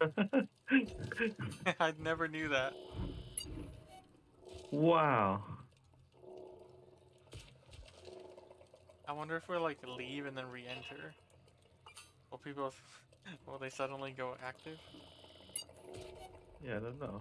I never knew that. wow. I wonder if we like leave and then re-enter. Will people, will they suddenly go active? Yeah, I don't know.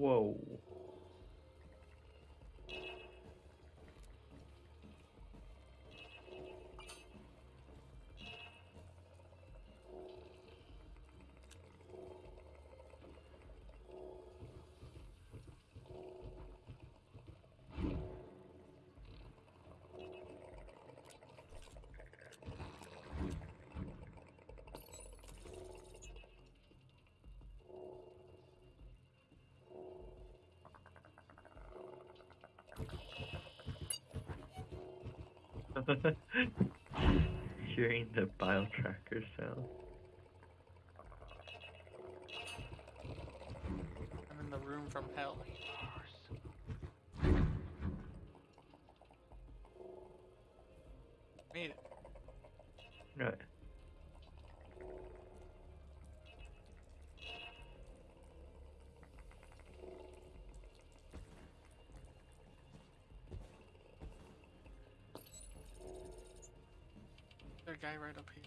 Whoa. Hearing the bio tracker sound. I'm in the room from hell. Made it. Right. Guy right up here.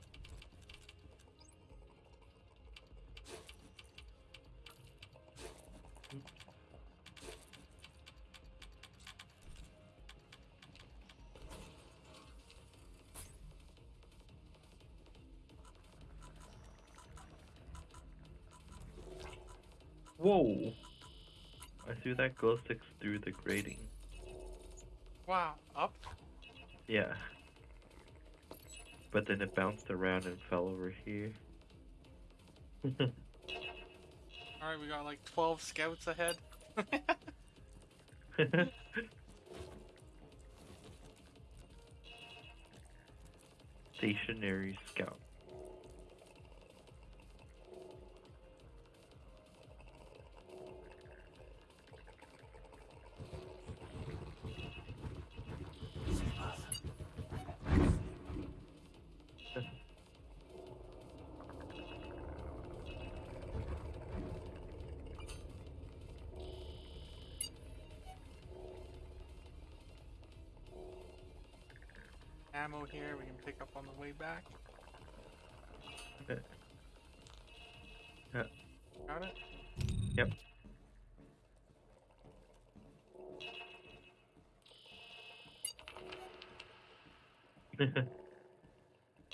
Whoa! I threw that glow stick through the grating. Wow, up? Yeah. But then it bounced around and fell over here. Alright, we got like 12 scouts ahead. Stationary scout. Ammo here we can pick up on the way back. Okay. Yeah. Got it? Yep.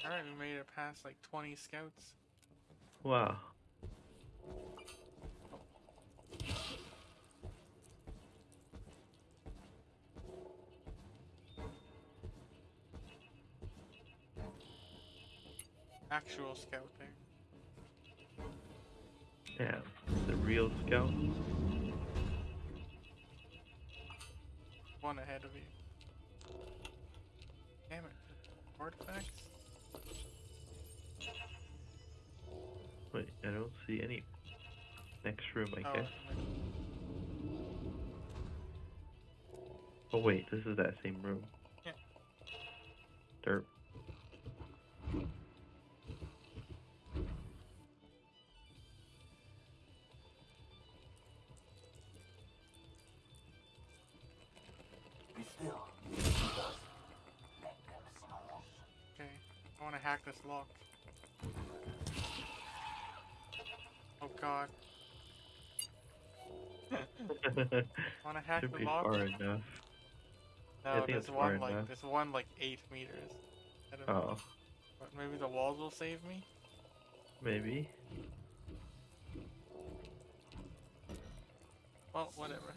Alright, we made it past like 20 scouts. wow. Actual scouting. Yeah. The real scout. One ahead of you. Damn it. Artifacts? Wait, I don't see any. Next room, I Oh, guess. Oh wait, this is that same room. Want to hack this lock. Oh god. Want to hack Should the lock. far enough. No, think there's one like enough. there's one like eight meters. I know. Oh, But maybe the walls will save me. maybe. Well, whatever.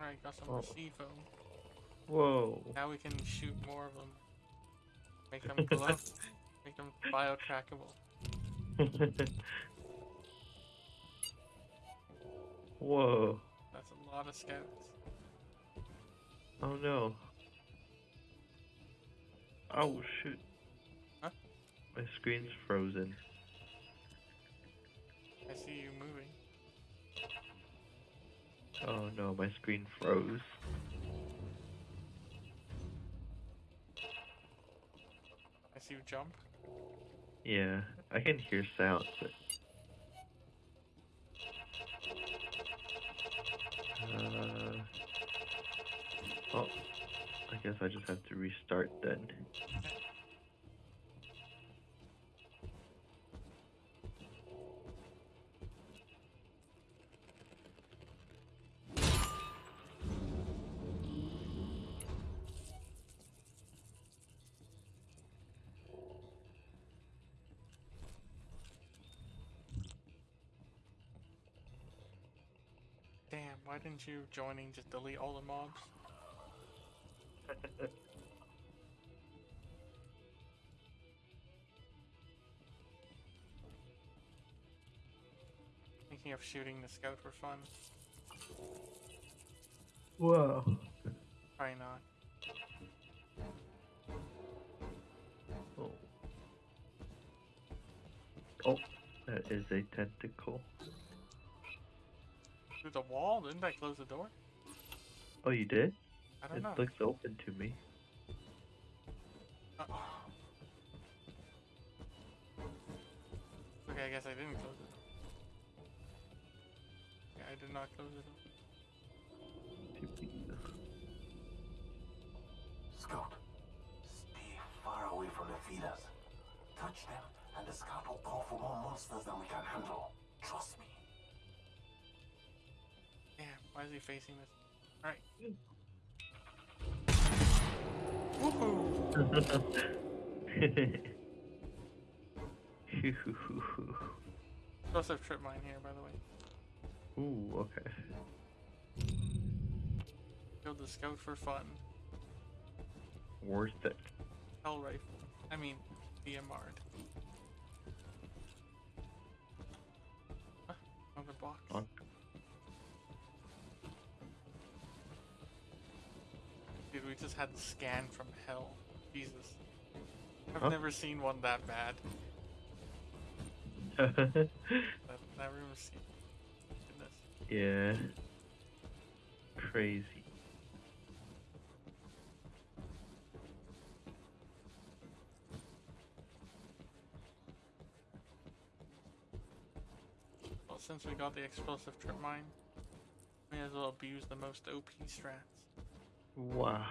Alright, got some Oh. C-foam. Whoa. Now we can shoot more of them. Make them glow. Make them bio-trackable. Whoa. That's a lot of scouts. Oh no. Oh shoot. Huh? My screen's frozen. I see you moving. Oh no, my screen froze. I see you jump. Yeah, I can hear sounds, but. Uh, oh, I guess I just have to restart then. Damn, why didn't you joining just delete all the mobs? Thinking of shooting the scout for fun. Whoa. Probably not. Oh. Oh, that is a tentacle. Through the wall? Didn't I close the door? Oh, you did? I don't It know. looks open to me. Uh, okay, I guess I didn't close it. Yeah, I did not close it. Scout, stay far away from the feeders. Touch them, and the scout will call for more monsters than we can handle. Trust me. Why is he facing this? Alright. Woohoo! Explosive trip mine here, by the way. Ooh, okay. Killed the scout for fun. Worth it. Hell rifle. I mean, DMR'd. Ah, another box. On. We just had the scan from hell. Jesus. I've Huh? never seen one that bad. That, that room is. Goodness. yeah. Crazy. Well, since we got the explosive trip mine, may as well abuse the most OP strats. Wow.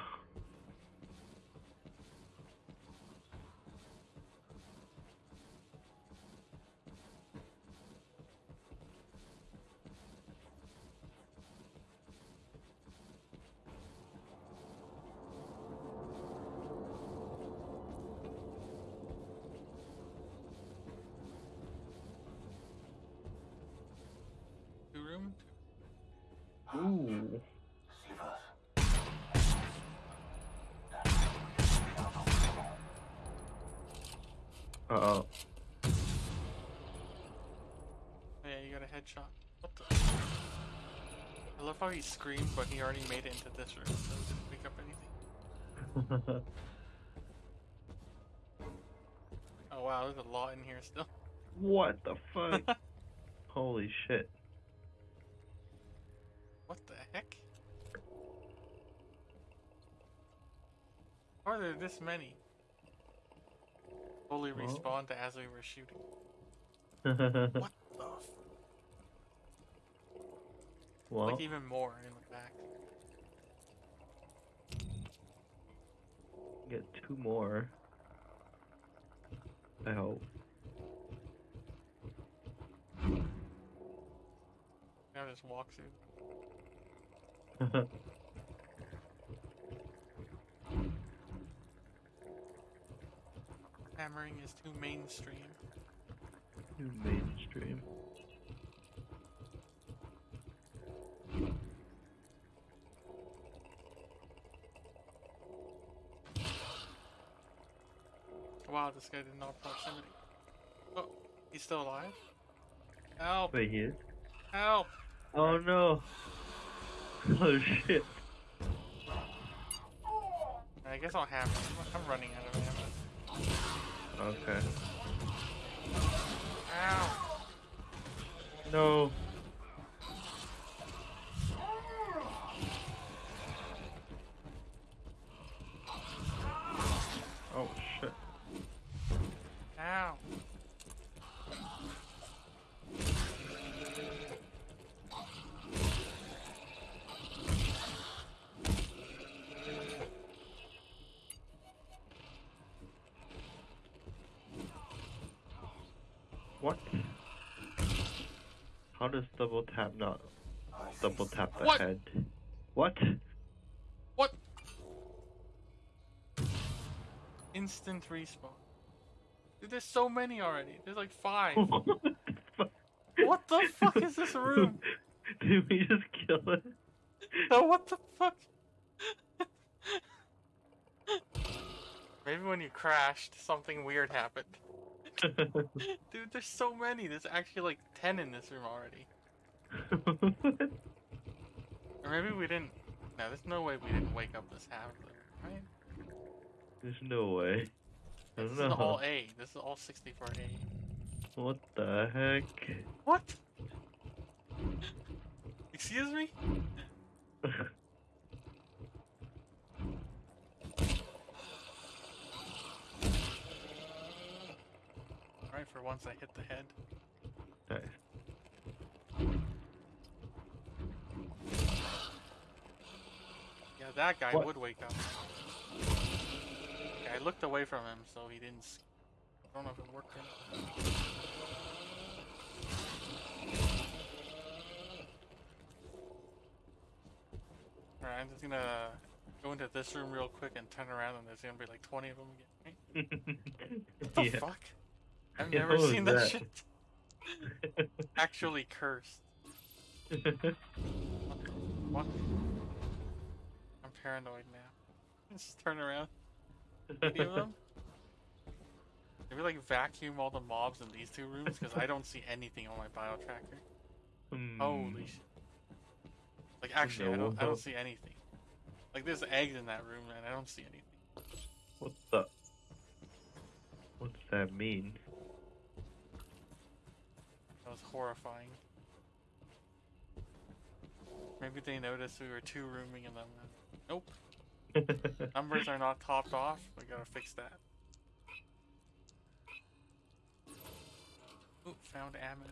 Two room? Uh oh. Yeah, you got a headshot. What the? I love how he screamed, but he already made it into this room, so he didn't pick up anything. Oh wow, there's a lot in here still. what the fuck? Holy shit. What the heck? Why are there this many? Fully Well. respawned as we were shooting. What the? Well, like even more in the back. get two more. I hope. Now just walk through. Hammering is too mainstream. New mainstream. Wow, this guy did not proximity. Oh, he's still alive? Help! Wait, he is? Help! Oh no! Oh shit! I guess I'll have it. I'm, running out of ammo. Okay. Ow! No. Oh shit. Ow! What? How does double tap not I double tap the What? head? What? What? Instant respawn. Dude, there's so many already. There's like five. what the fuck? what the fuck is this room? Did we just kill it? Oh, what the fuck? Maybe when you crashed, something weird happened. Dude, there's so many. There's actually like 10 in this room already. Or maybe we didn't. No, there's no way we didn't wake up this half, right? There's no way. I This don't is know. all A. This is all 64A. What the heck? What? Excuse me? Alright, for once I hit the head. nice. Yeah, that guy What? would wake up. Yeah, I looked away from him, so he didn't. I don't know if it worked. Alright, I'm just gonna go into this room real quick and turn around, and there's gonna be like 20 of them again. What the yeah. fuck? I've never seen that, that? shit. Actually cursed. What? I'm paranoid now. Just turn around. 80 of them? Maybe like vacuum all the mobs in these two rooms because I don't see anything on my bio tracker. Hmm. Holy shit. Like actually I don't I don't see anything. Like there's eggs in that room and I don't see anything. What the? What does that mean? Horrifying. Maybe they noticed we were two rooming in them. Nope. Numbers are not topped off. We gotta fix that. Ooh, found ammo.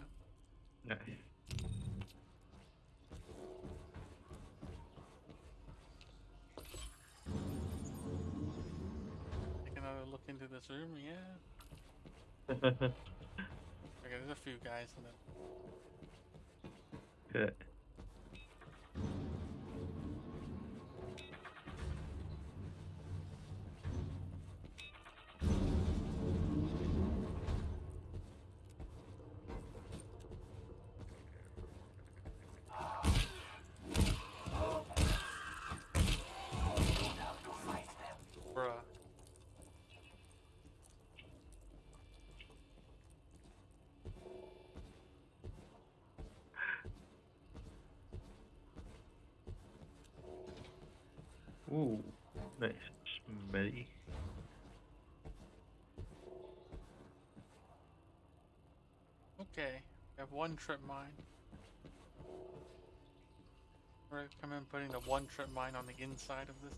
nice. Take another look into this room. Yeah. There's a few guys in it. Good. Ooh, nice. Smelly. Okay, we have one trip mine. We're recommend putting the one trip mine on the inside of this.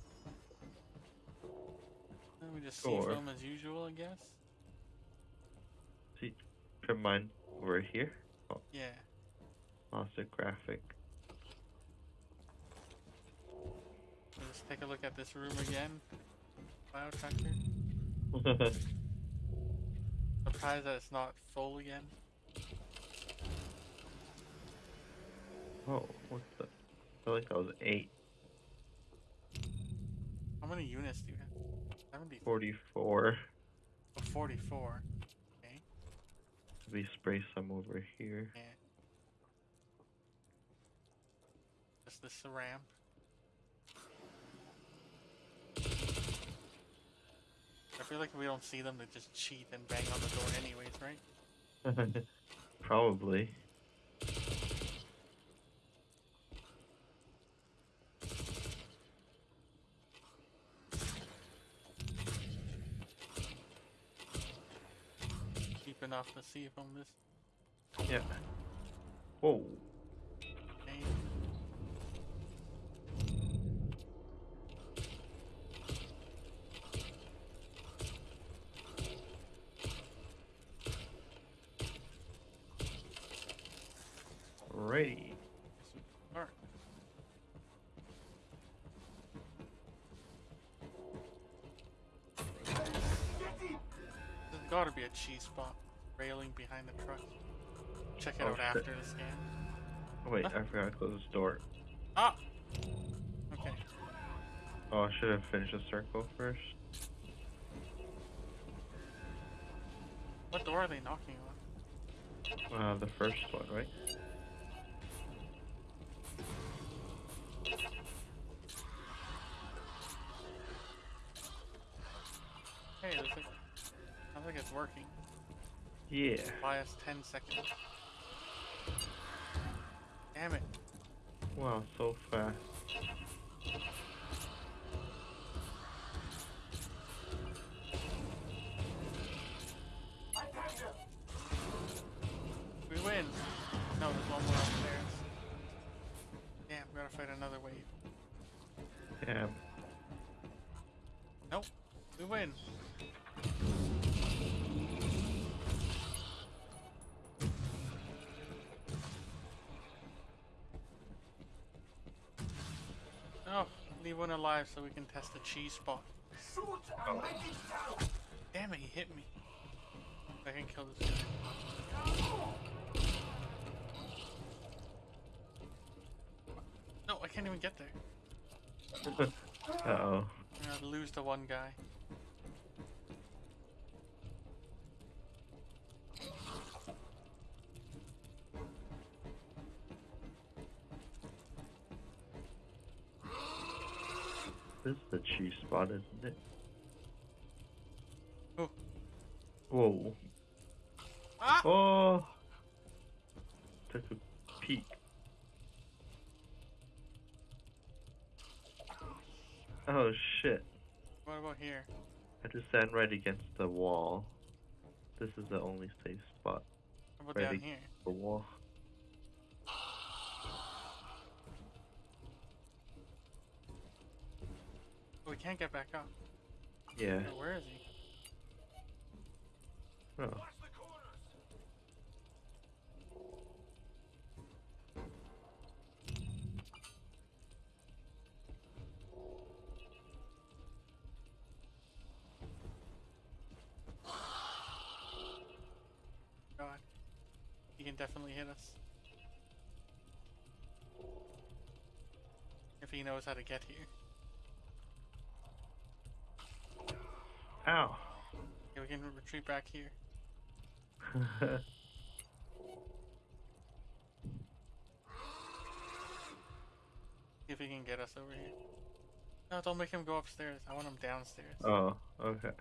Then we just see film as usual, I guess. See, trip mine over here. Oh. Yeah. A graphic. Take a look at this room again. Bio tracker. Surprised that it's not full again. oh, what the? I feel like that was eight. How many units do you have? 70. 44. Oh, 44. Okay. Let me spray some over here. Yeah. Just this ramp. I feel like if we don't see them, they just cheat and bang on the door anyways, right? Probably. Keep enough to see from this. Yeah. Whoa. Alrighty. Alright. There's gotta be a cheese spot railing behind the truck. Check it Oh, out shit. after the scan. Wait, Huh? I forgot to close this door. Ah! Okay. Oh, I should have finished the circle first. What door are they knocking on? Uh, the first one, right? Hey, looks like, sounds like it's working. Yeah. Buy us 10 seconds. Damn it. Wow, so fast. One alive so we can test the cheese spot. Shoot and make it count. Damn it, he hit me. I can kill this guy. No, I can't even get there. Uh oh. Gonna lose the one guy. This is the cheese spot, isn't it? Oh. Whoa. Ah! Oh! Took a peek. Oh shit. What about here? I just stand right against the wall. This is the only safe spot. How about down here? The wall. Can't get back up. Yeah. Oh, where is he? Oh. Watch the corners. God. He can definitely hit us. If he knows how to get here. Ow. Okay, we can retreat back here. See if he can get us over here. No, don't make him go upstairs. I want him downstairs. oh, okay.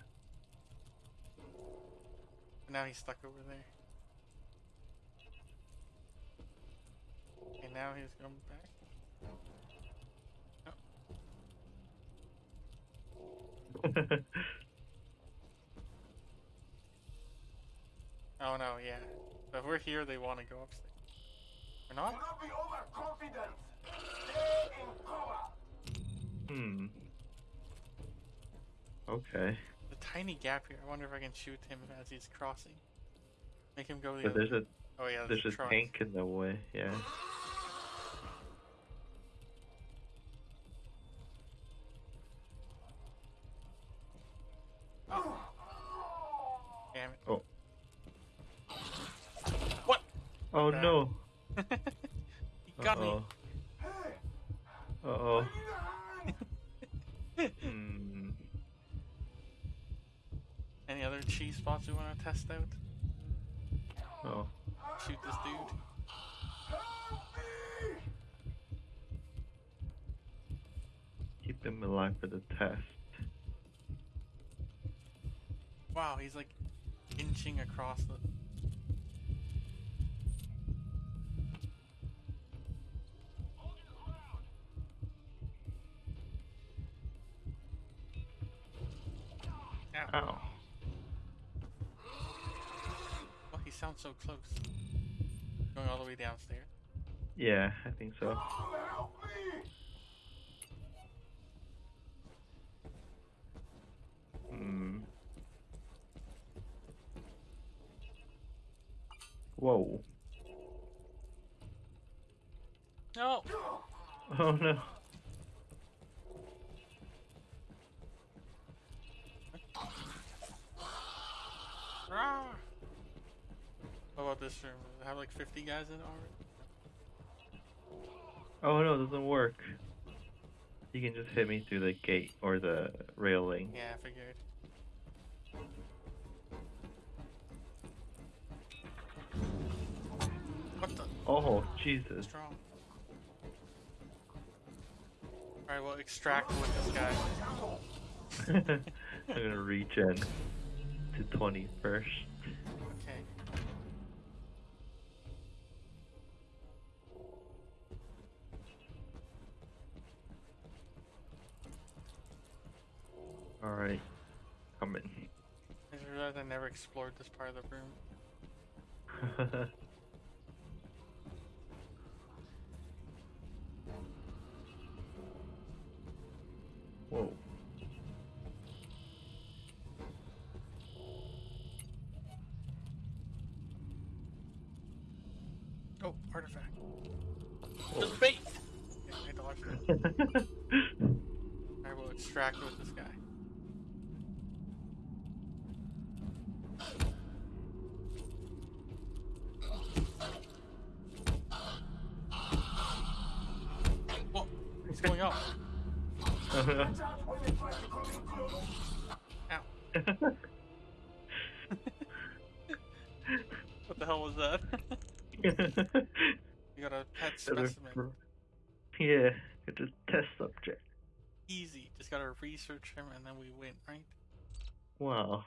Now he's stuck over there. And now he's going back. Oh no, no yeah. But if we're here, they want to go upstairs. We're not? Do not? not be overconfident. Stay in cover. hmm. Okay. The tiny gap here. I wonder if I can shoot him as he's crossing. Make him go the But other there's a Oh yeah, there's a truck. tank in the way, yeah. Any other cheese spots you want to test out? Oh. Shoot this dude. Keep him alive for the test. Wow, he's like inching across the. Downstairs. Yeah, I think so. Hmm. Whoa. No! Oh no. Ah! What about this room? Does it have like 50 guys in already? Oh no, it doesn't work. You can just hit me through the gate or the railing. Yeah, I figured. What the? Oh, Jesus. Strong. Alright, well, extract with this guy. I'm gonna reach in to 20 first. Alright. Coming. I just realized I never explored this part of the room. Whoa. Oh, artifact. Whoa. Just bait! Okay, I dodged it. I will extract with this guy. You got a pet Another specimen. yeah, it's a test subject. Easy. Just gotta research him and then we win, right? Wow.